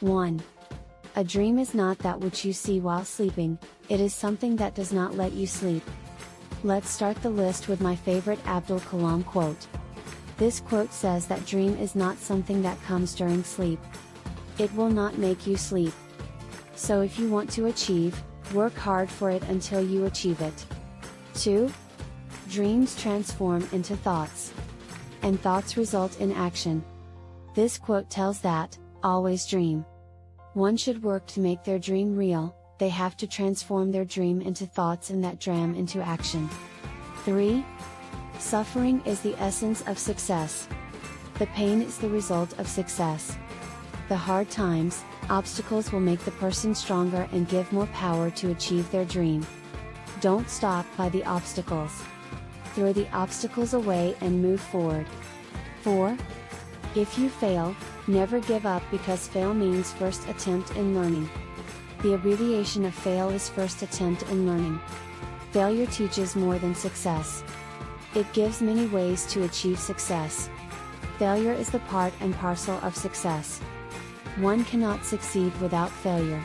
1. A dream is not that which you see while sleeping, it is something that does not let you sleep. Let's start the list with my favorite Abdul Kalam quote. This quote says that dream is not something that comes during sleep. It will not make you sleep. So if you want to achieve, work hard for it until you achieve it. 2. Dreams transform into thoughts. And thoughts result in action. This quote tells that, always dream. One should work to make their dream real, they have to transform their dream into thoughts and that dream into action. 3. Suffering is the essence of success. The pain is the result of success. The hard times, obstacles will make the person stronger and give more power to achieve their dream. Don't stop by the obstacles. Throw the obstacles away and move forward. 4. If you fail, never give up because fail means first attempt in learning. The abbreviation of fail is first attempt in learning. Failure teaches more than success. It gives many ways to achieve success. Failure is the part and parcel of success. One cannot succeed without failure.